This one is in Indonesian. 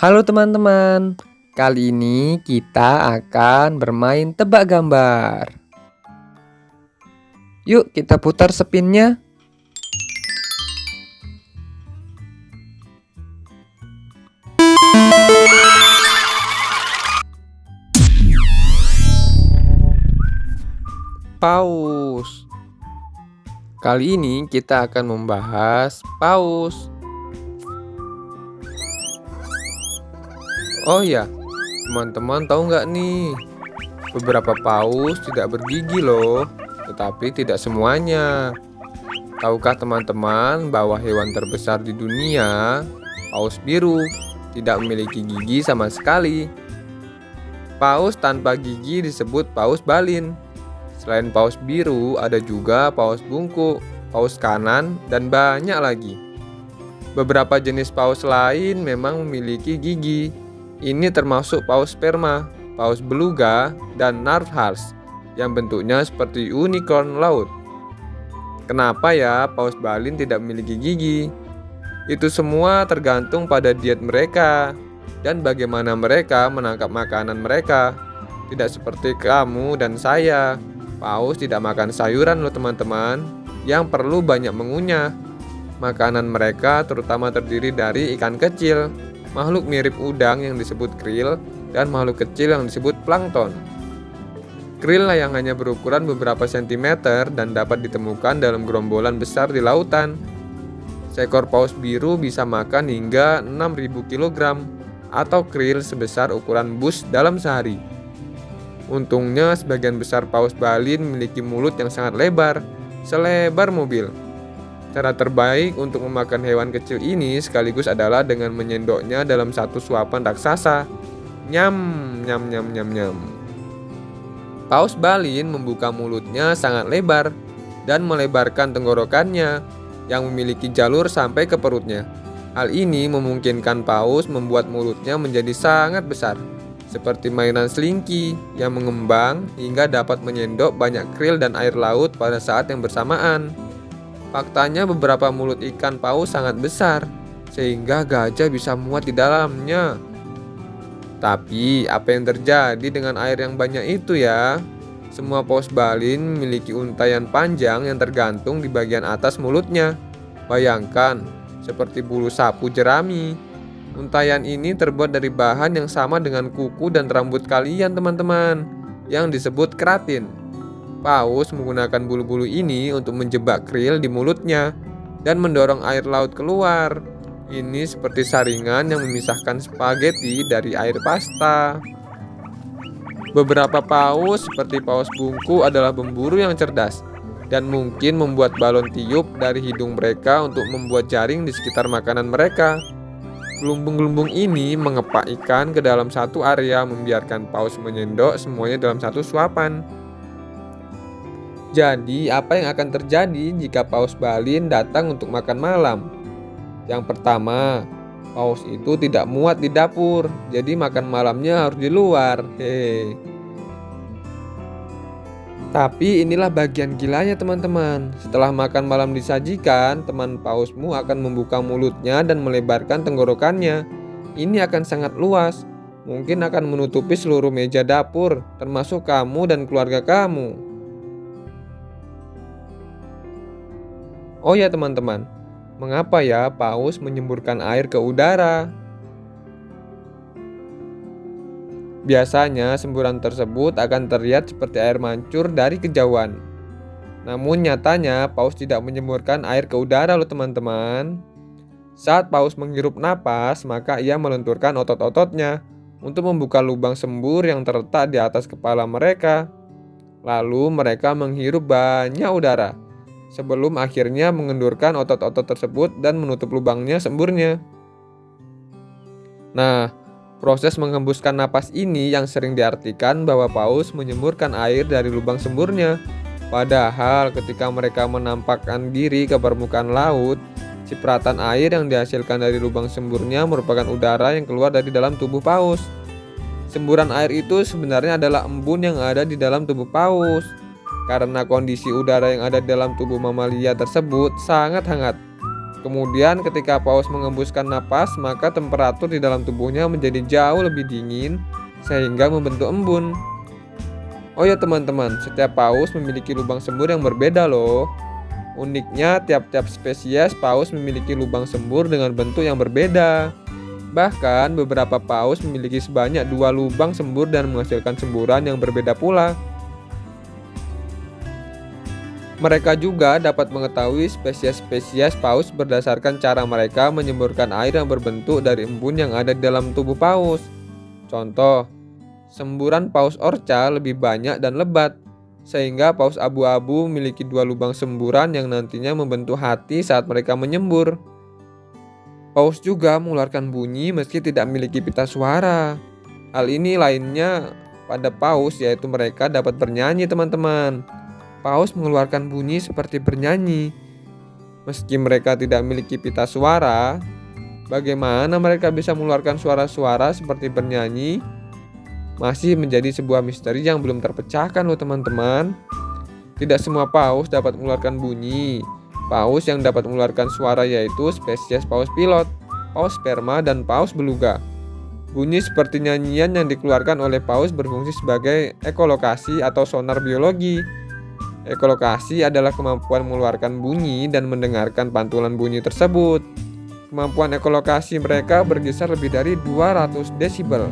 Halo teman-teman, kali ini kita akan bermain tebak gambar. Yuk kita putar spinnya. Paus. Kali ini kita akan membahas paus. Oh ya, teman-teman tahu nggak nih? Beberapa paus tidak bergigi loh, tetapi tidak semuanya. Tahukah teman-teman bahwa hewan terbesar di dunia, paus biru, tidak memiliki gigi sama sekali? Paus tanpa gigi disebut paus balin. Selain paus biru, ada juga paus bungkuk, paus kanan, dan banyak lagi. Beberapa jenis paus lain memang memiliki gigi, ini termasuk paus sperma, paus beluga, dan narwhals yang bentuknya seperti unicorn laut. Kenapa ya paus balin tidak memiliki gigi? Itu semua tergantung pada diet mereka dan bagaimana mereka menangkap makanan mereka. Tidak seperti kamu dan saya. Paus tidak makan sayuran loh teman-teman, yang perlu banyak mengunyah. Makanan mereka terutama terdiri dari ikan kecil, makhluk mirip udang yang disebut krill, dan makhluk kecil yang disebut plankton. Krill yang hanya berukuran beberapa sentimeter dan dapat ditemukan dalam gerombolan besar di lautan. Seekor paus biru bisa makan hingga 6000 kg atau krill sebesar ukuran bus dalam sehari. Untungnya sebagian besar paus balin memiliki mulut yang sangat lebar, selebar mobil. Cara terbaik untuk memakan hewan kecil ini sekaligus adalah dengan menyendoknya dalam satu suapan raksasa. Nyam, nyam, nyam, nyam, nyam. Paus balin membuka mulutnya sangat lebar dan melebarkan tenggorokannya yang memiliki jalur sampai ke perutnya. Hal ini memungkinkan paus membuat mulutnya menjadi sangat besar, seperti mainan selingki yang mengembang hingga dapat menyendok banyak krill dan air laut pada saat yang bersamaan. Faktanya beberapa mulut ikan paus sangat besar, sehingga gajah bisa muat di dalamnya. Tapi apa yang terjadi dengan air yang banyak itu ya? Semua paus balin memiliki untayan panjang yang tergantung di bagian atas mulutnya. Bayangkan, seperti bulu sapu jerami. Untayan ini terbuat dari bahan yang sama dengan kuku dan rambut kalian teman-teman, yang disebut keratin. Paus menggunakan bulu-bulu ini untuk menjebak krill di mulutnya dan mendorong air laut keluar. Ini seperti saringan yang memisahkan spaghetti dari air pasta. Beberapa paus seperti paus bungku adalah pemburu yang cerdas dan mungkin membuat balon tiup dari hidung mereka untuk membuat jaring di sekitar makanan mereka. Gelumbung-gelumbung ini mengepak ikan ke dalam satu area membiarkan paus menyendok semuanya dalam satu suapan. Jadi, apa yang akan terjadi jika paus balin datang untuk makan malam? Yang pertama, paus itu tidak muat di dapur, jadi makan malamnya harus di luar. Hehe. Tapi inilah bagian gilanya teman-teman. Setelah makan malam disajikan, teman pausmu akan membuka mulutnya dan melebarkan tenggorokannya. Ini akan sangat luas. Mungkin akan menutupi seluruh meja dapur, termasuk kamu dan keluarga kamu. Oh ya teman-teman, mengapa ya paus menyemburkan air ke udara? Biasanya semburan tersebut akan terlihat seperti air mancur dari kejauhan. Namun nyatanya paus tidak menyemburkan air ke udara loh teman-teman. Saat paus menghirup napas, maka ia melenturkan otot-ototnya untuk membuka lubang sembur yang terletak di atas kepala mereka. Lalu mereka menghirup banyak udara sebelum akhirnya mengendurkan otot-otot tersebut dan menutup lubangnya semburnya. Nah, proses menghembuskan napas ini yang sering diartikan bahwa paus menyemburkan air dari lubang semburnya. Padahal ketika mereka menampakkan diri ke permukaan laut, cipratan air yang dihasilkan dari lubang semburnya merupakan udara yang keluar dari dalam tubuh paus. Semburan air itu sebenarnya adalah embun yang ada di dalam tubuh paus karena kondisi udara yang ada dalam tubuh mamalia tersebut sangat hangat. Kemudian ketika paus mengembuskan napas, maka temperatur di dalam tubuhnya menjadi jauh lebih dingin sehingga membentuk embun. Oh ya teman-teman, setiap paus memiliki lubang sembur yang berbeda loh. Uniknya, tiap-tiap spesies paus memiliki lubang sembur dengan bentuk yang berbeda. Bahkan, beberapa paus memiliki sebanyak dua lubang sembur dan menghasilkan semburan yang berbeda pula. Mereka juga dapat mengetahui spesies-spesies paus berdasarkan cara mereka menyemburkan air yang berbentuk dari embun yang ada di dalam tubuh paus. Contoh, semburan paus orca lebih banyak dan lebat, sehingga paus abu-abu memiliki dua lubang semburan yang nantinya membentuk hati saat mereka menyembur. Paus juga mengeluarkan bunyi meski tidak memiliki pita suara. Hal ini lainnya pada paus yaitu mereka dapat bernyanyi teman-teman. Paus mengeluarkan bunyi seperti bernyanyi. Meski mereka tidak memiliki pita suara, bagaimana mereka bisa mengeluarkan suara-suara seperti bernyanyi? Masih menjadi sebuah misteri yang belum terpecahkan loh teman-teman. Tidak semua paus dapat mengeluarkan bunyi. Paus yang dapat mengeluarkan suara yaitu spesies paus pilot, paus sperma, dan paus beluga. Bunyi seperti nyanyian yang dikeluarkan oleh paus berfungsi sebagai ekolokasi atau sonar biologi Ekolokasi adalah kemampuan mengeluarkan bunyi dan mendengarkan pantulan bunyi tersebut. Kemampuan ekolokasi mereka berkisar lebih dari 200 desibel.